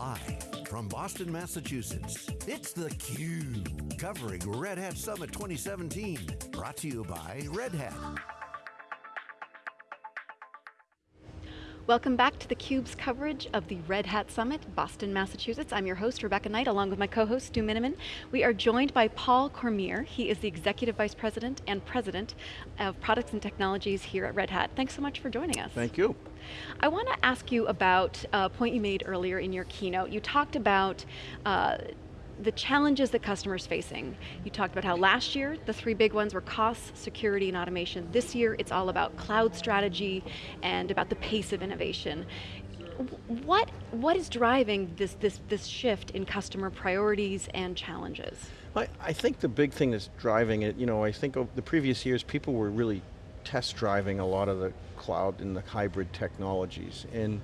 Live from Boston, Massachusetts, it's theCUBE, covering Red Hat Summit 2017. Brought to you by Red Hat. Welcome back to theCUBE's coverage of the Red Hat Summit, Boston, Massachusetts. I'm your host, Rebecca Knight, along with my co-host, Stu Miniman. We are joined by Paul Cormier. He is the Executive Vice President and President of Products and Technologies here at Red Hat. Thanks so much for joining us. Thank you. I want to ask you about a point you made earlier in your keynote. You talked about uh, the challenges that customers facing. You talked about how last year, the three big ones were costs, security, and automation. This year, it's all about cloud strategy and about the pace of innovation. What, what is driving this, this, this shift in customer priorities and challenges? I, I think the big thing that's driving it, you know, I think the previous years, people were really test driving a lot of the cloud and the hybrid technologies. And,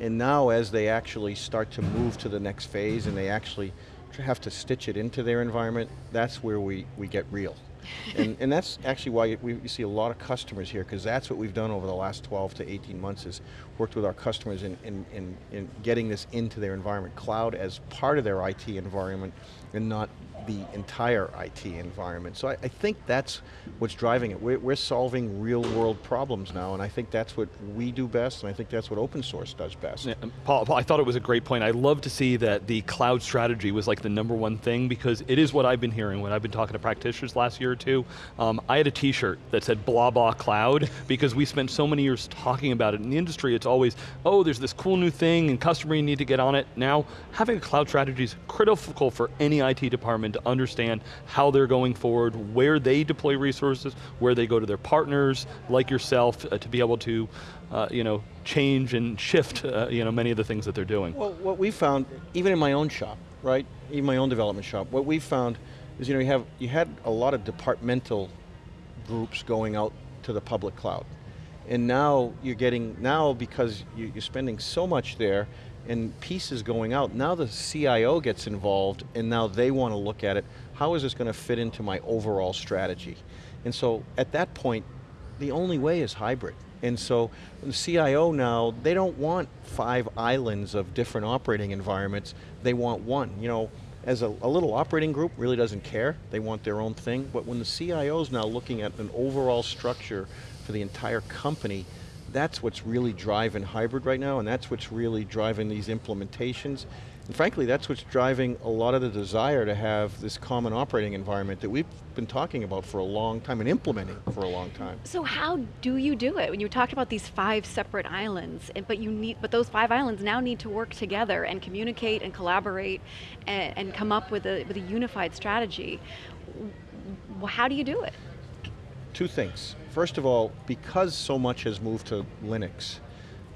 and now as they actually start to move to the next phase and they actually have to stitch it into their environment, that's where we, we get real. and, and that's actually why we, we see a lot of customers here, because that's what we've done over the last 12 to 18 months is worked with our customers in, in, in, in getting this into their environment. Cloud as part of their IT environment and not the entire IT environment. So I, I think that's what's driving it. We're, we're, solving real world problems now, and I think that's what we do best, and I think that's what open source does best. Yeah, Paul, Paul, I thought it was a great point. I love to see that the cloud strategy was like the number one thing, because it is what I've been hearing when I've been talking to practitioners last year or two. Um, I had a t-shirt that said blah blah cloud, because we spent so many years talking about it. In the industry, it's always, oh, there's this cool new thing, and customer, you need to get on it. Now, having a cloud strategy is critical for any IT department to understand how they're going forward, where they deploy resources, where they go to their partners, like yourself, uh, to be able to uh, you know, change and shift uh, you know, many of the things that they're doing. Well, what we found, even in my own shop, right, even my own development shop, what we found is you know, you, have, you had a lot of departmental groups going out to the public cloud. And now you're getting, now because you're spending so much there, and pieces going out, now the CIO gets involved and now they want to look at it, how is this going to fit into my overall strategy? And so at that point, the only way is hybrid. And so the CIO now, they don't want five islands of different operating environments, they want one. You know, as a, a, little operating group really doesn't care, they want their own thing, but when the CIO is now looking at an overall structure for the entire company, that's what's really driving hybrid right now, and that's what's really driving these implementations. And frankly, that's what's driving a lot of the desire to have this common operating environment that we've been talking about for a long time and implementing for a long time. So how do you do it? When you talked about these five separate islands, but you need, but those five islands now need to work together and communicate and collaborate and, and come up with a, with a unified strategy. How do you do it? Two things. First of all, because so much has moved to Linux,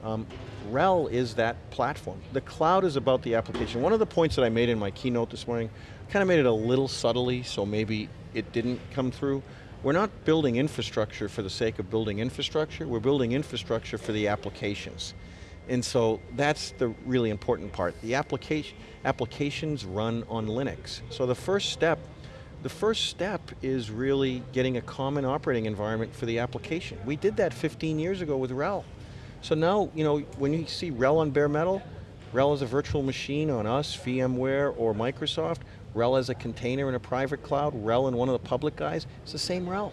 um, RHEL is that platform. The cloud is about the application. One of the points that I made in my keynote this morning, kind of made it a little subtly, so maybe it didn't come through. We're not building infrastructure for the sake of building infrastructure, we're building infrastructure for the applications. And so that's the really important part. The application, applications run on Linux. So the first step the first step is really getting a common operating environment for the application. We did that 15 years ago with RHEL. So now, you know, when you see RHEL on bare metal, RHEL is a virtual machine on us, VMware, or Microsoft, RHEL as a container in a private cloud, RHEL in one of the public guys, it's the same RHEL.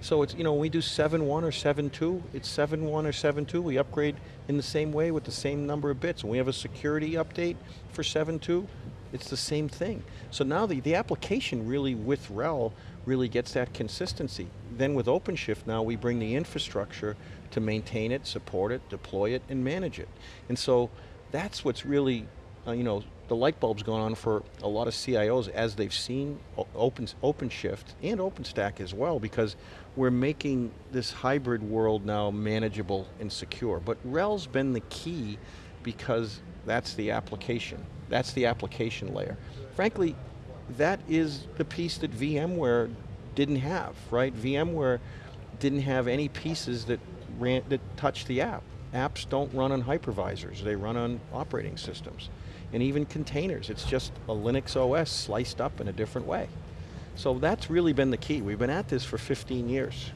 So it's, you know, when we do 7.1 or 7.2, it's 7.1 or 7.2, we upgrade in the same way with the same number of bits. When we have a security update for 7.2, it's the same thing. So now the, the application really with RHEL really gets that consistency. Then with OpenShift now we bring the infrastructure to maintain it, support it, deploy it, and manage it. And so that's what's really, uh, you know, the light bulb's gone on for a lot of CIOs as they've seen Open, OpenShift and OpenStack as well because we're making this hybrid world now manageable and secure. But RHEL's been the key because that's the application. That's the application layer. Frankly, that is the piece that VMware didn't have, right? VMware didn't have any pieces that ran that touch the app. Apps don't run on hypervisors, they run on operating systems. And even containers, it's just a Linux OS sliced up in a different way. So that's really been the key. We've been at this for 15 years,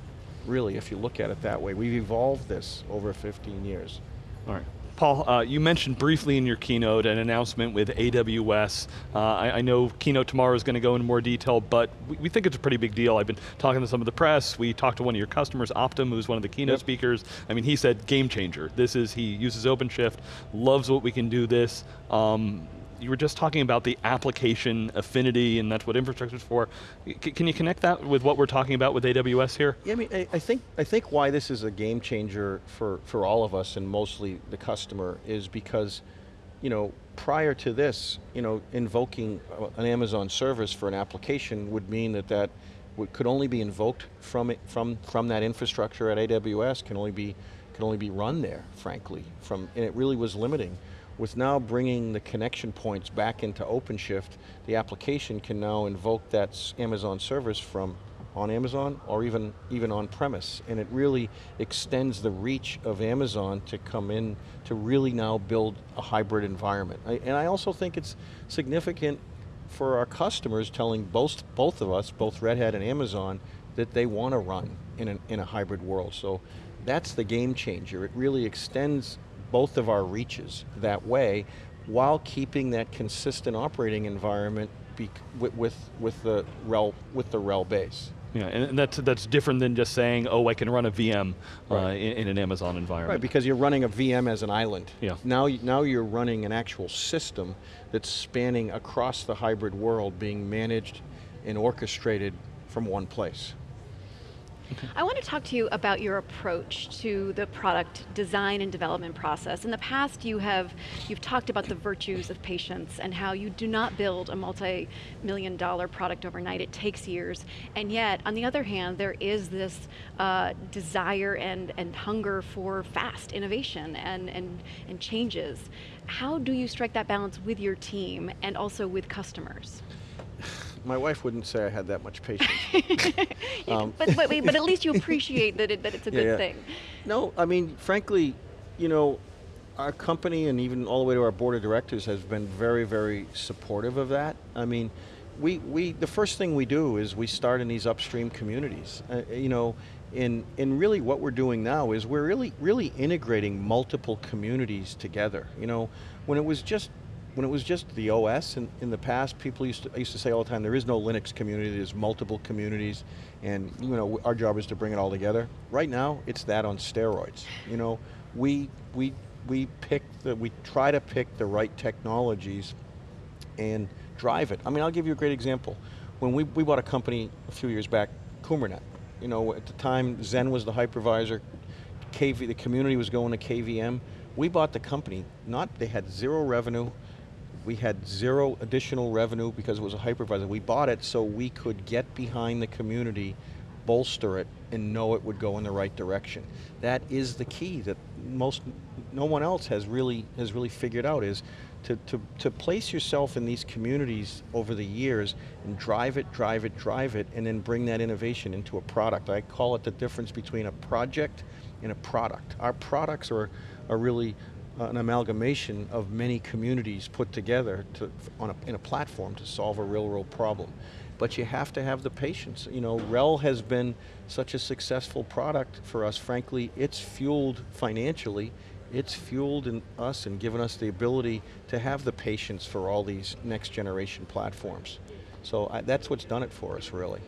really, if you look at it that way. We've evolved this over 15 years. All right. Paul, uh, you mentioned briefly in your keynote an announcement with AWS. Uh, I, I, know keynote tomorrow is going to go into more detail, but we, we, think it's a pretty big deal. I've been talking to some of the press. We talked to one of your customers, Optum, who's one of the keynote yep. speakers. I mean, he said game changer. This is, he uses OpenShift, loves what we can do this. Um, you were just talking about the application affinity and that's what infrastructure is for. C can you connect that with what we're talking about with AWS here? Yeah, I mean, I, I, think, I think why this is a game changer for, for all of us and mostly the customer is because, you know, prior to this, you know, invoking an Amazon service for an application would mean that that could only be invoked from, it, from, from that infrastructure at AWS, can only be, can only be run there, frankly, from, and it really was limiting. With now bringing the connection points back into OpenShift, the application can now invoke that Amazon service from on Amazon or even, even on premise. And it really extends the reach of Amazon to come in to really now build a hybrid environment. I, and I also think it's significant for our customers telling both, both of us, both Red Hat and Amazon, that they want to run in, an, in a hybrid world. So that's the game changer. It really extends both of our reaches that way while keeping that consistent operating environment with, with, with, the RHEL, with the RHEL base. Yeah, and that's, that's different than just saying, oh, I can run a VM uh, right. uh, in, in, an Amazon environment. Right, because you're running a VM as an island. Yeah. Now, now you're running an actual system that's spanning across the hybrid world, being managed and orchestrated from one place. I want to talk to you about your approach to the product design and development process. In the past, you have you've talked about the virtues of patience and how you do not build a multi-million dollar product overnight. It takes years, and yet, on the other hand, there is this uh, desire and and hunger for fast innovation and and and changes. How do you strike that balance with your team and also with customers? My wife wouldn't say I had that much patience. um, but, but, but at least you appreciate that, it, that it's a yeah, good yeah. thing. No, I mean, frankly, you know, our company and even all the way to our board of directors has been very, very supportive of that. I mean, we, we the first thing we do is we start in these upstream communities. Uh, you know, in, in really what we're doing now is we're really, really integrating multiple communities together. You know, when it was just when it was just the OS in, in the past, people used to, used to say all the time, there is no Linux community, there's multiple communities, and you know, our job is to bring it all together. Right now, it's that on steroids. You know, we, we, we pick the, we try to pick the right technologies and drive it. I mean, I'll give you a great example. When we, we bought a company a few years back, Qumranet. You know, at the time, Xen was the hypervisor, KV, the community was going to KVM. We bought the company, not, they had zero revenue, we had zero additional revenue because it was a hypervisor. We bought it so we could get behind the community, bolster it, and know it would go in the right direction. That is the key that most, no one else has really, has really figured out is to, to, to place yourself in these communities over the years and drive it, drive it, drive it, and then bring that innovation into a product. I call it the difference between a project and a product. Our products are, are really an amalgamation of many communities put together to, on a, in a platform to solve a real world problem. But you have to have the patience. You know, RHEL has been such a successful product for us. Frankly, it's fueled financially, it's fueled in us and given us the ability to have the patience for all these next generation platforms. So I, that's what's done it for us, really.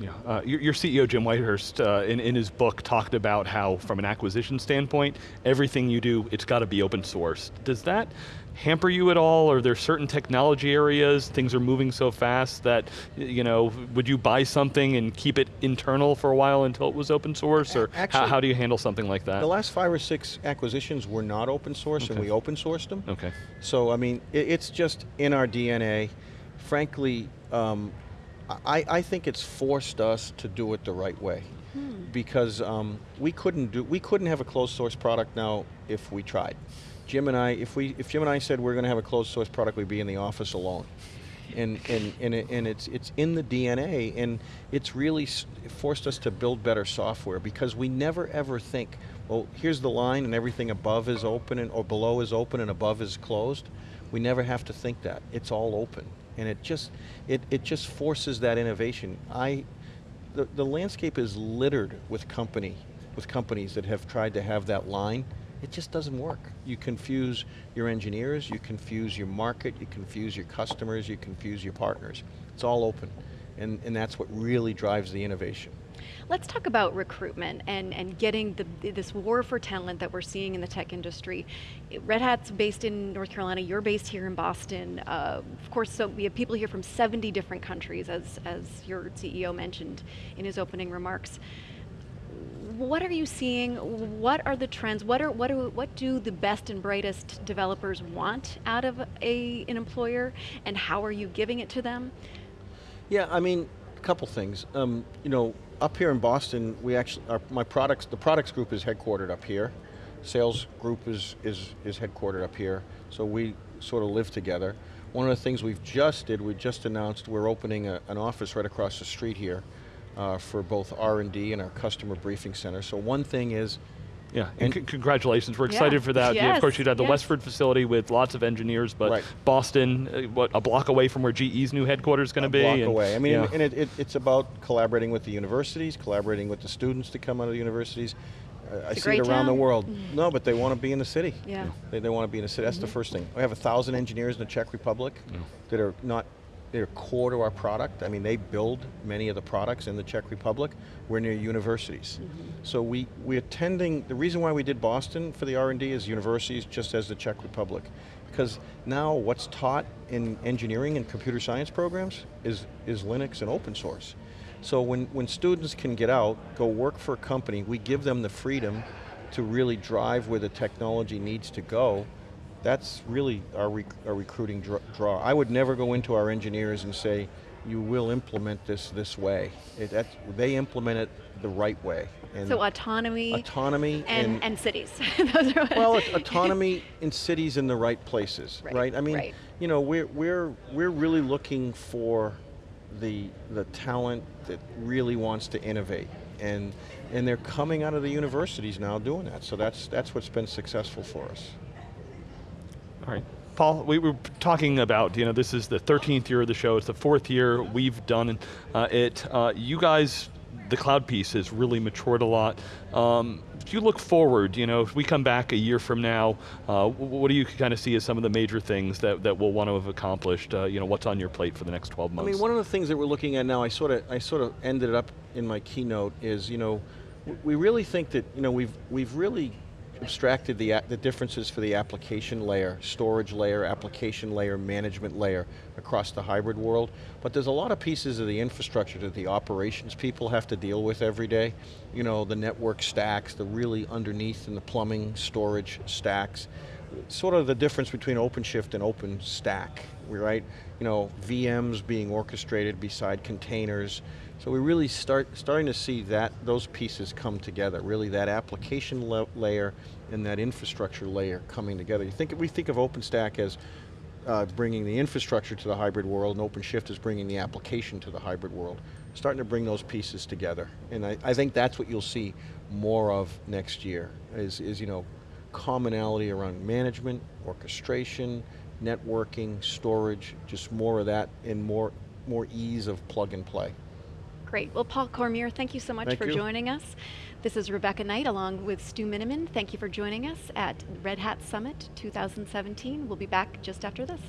Yeah, uh, your, your, CEO Jim Whitehurst uh, in, in his book talked about how from an acquisition standpoint, everything you do, it's got to be open source. Does that hamper you at all? Are there certain technology areas, things are moving so fast that, you know, would you buy something and keep it internal for a while until it was open source? Or Actually, how, how, do you handle something like that? The last five or six acquisitions were not open source okay. and we open sourced them. Okay. So I mean, it, it's just in our DNA. Frankly, um, I, I think it's forced us to do it the right way. Hmm. Because um, we couldn't do we couldn't have a closed source product now if we tried. Jim and I, if we if Jim and I said we're going to have a closed source product, we'd be in the office alone. And, and, and, it, and it's, it's in the DNA and it's really forced us to build better software because we never ever think, well, here's the line and everything above is open and, or below is open and above is closed. We never have to think that. It's all open and it just it, it just forces that innovation. I the, the landscape is littered with company with companies that have tried to have that line It just doesn't work. You confuse your engineers, you confuse your market, you confuse your customers, you confuse your partners. It's all open, and, and that's what really drives the innovation. Let's talk about recruitment and, and getting the, this war for talent that we're seeing in the tech industry. Red Hat's based in North Carolina, you're based here in Boston. Uh, of course, so we have people here from 70 different countries, as, as your CEO mentioned in his opening remarks. What are you seeing? What are the trends? What are what do what do the best and brightest developers want out of a an employer, and how are you giving it to them? Yeah, I mean, a couple things. Um, you know, up here in Boston, we actually, our, my products, the products group is headquartered up here. Sales group is, is, is headquartered up here. So we sort of live together. One of the things we've just did, we just announced we're opening a, an office right across the street here uh, for both R&D and our customer briefing center. So one thing is, yeah, and, and congratulations. We're excited yeah. for that. Yes. Yeah, of course, you'd have the yes. Westford facility with lots of engineers, but right. Boston, uh, what, a block away from where GE's new headquarters is going to be? A block and, away. I mean, yeah. and it, it, it's about collaborating with the universities, collaborating with the students to come out of the universities. Uh, I see it great around the world. Mhm. No, but they want to be in the city. Yeah. They, they want to be in the city. That's the first thing. We have a thousand engineers in the Czech Republic that are not, they're core to our product. I mean, they build many of the products in the Czech Republic. We're near universities. Mm-hmm. So we, we're attending, the reason why we did Boston for the R&D is universities, just as the Czech Republic. Because now what's taught in engineering and computer science programs is, is Linux and open source. So when, when students can get out, go work for a company, we give them the freedom to really drive where the technology needs to go, that's really our, rec our recruiting dr draw. I would never go into our engineers and say, you will implement this this way. It, they implement it the right way. And So autonomy autonomy and, and, cities. Those are well, aut- autonomy in cities in the right places, Right, right? I mean, right. you know, we're we're we're really looking for the the talent that really wants to innovate, and and they're coming out of the universities now doing that. So that's that's what's been successful for us. All right. Paul, we were talking about, you know, this is the 13th year of the show, it's the fourth year we've done uh, it. Uh, you guys, the cloud piece has really matured a lot. Um, if you look forward, you know, if we come back a year from now, uh, what do you kind of see as some of the major things that, that we'll want to have accomplished? Uh, you know, what's on your plate for the next 12 months? I mean, one of the things that we're looking at now, I sort of I sort of ended up in my keynote is, you know, we really think that, you know, we've we've really abstracted the, the differences for the application layer, storage layer, application layer, management layer across the hybrid world. But there's a lot of pieces of the infrastructure that the operations people have to deal with every day. You know, the network stacks, the really underneath and the plumbing storage stacks. Sort of the difference between OpenShift and OpenStack, right? You know, VMs being orchestrated beside containers, so we really start starting to see that those pieces come together. Really, that application la layer and that infrastructure layer coming together. You think we think of OpenStack as uh, bringing the infrastructure to the hybrid world, and OpenShift is bringing the application to the hybrid world. Starting to bring those pieces together, and I, I think that's what you'll see more of next year. Is is you know commonality around management, orchestration, networking, storage, just more of that, and more more ease of plug and play. Great. Well, Paul Cormier, thank you so much Thank for you. joining us. This is Rebecca Knight along with Stu Miniman. Thank you for joining us at Red Hat Summit 2017. We'll be back just after this.